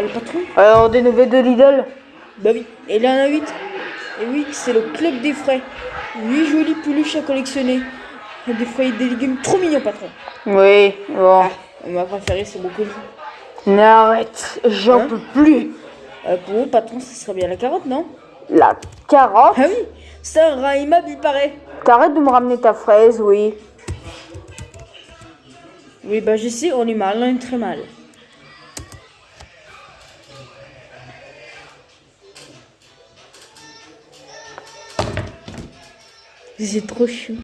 Ah, le patron? Alors, des nouvelles de Lidl? Bah oui, et y en a 8. Et oui, c'est le club des frais. 8 jolies peluches à collectionner. Des fruits et des légumes trop mignons, patron. Oui, bon. Ah, ma préférée, c'est beaucoup. N'arrête, j'en Hein? peux plus. Euh, pour vous, patron, ce serait bien la carotte, non? La carotte? Ah oui, c'est un rat aimable, il paraît. T'arrêtes de me ramener ta fraise, oui. Oui, bah je sais, on est mal, on est très mal. C'est trop chou.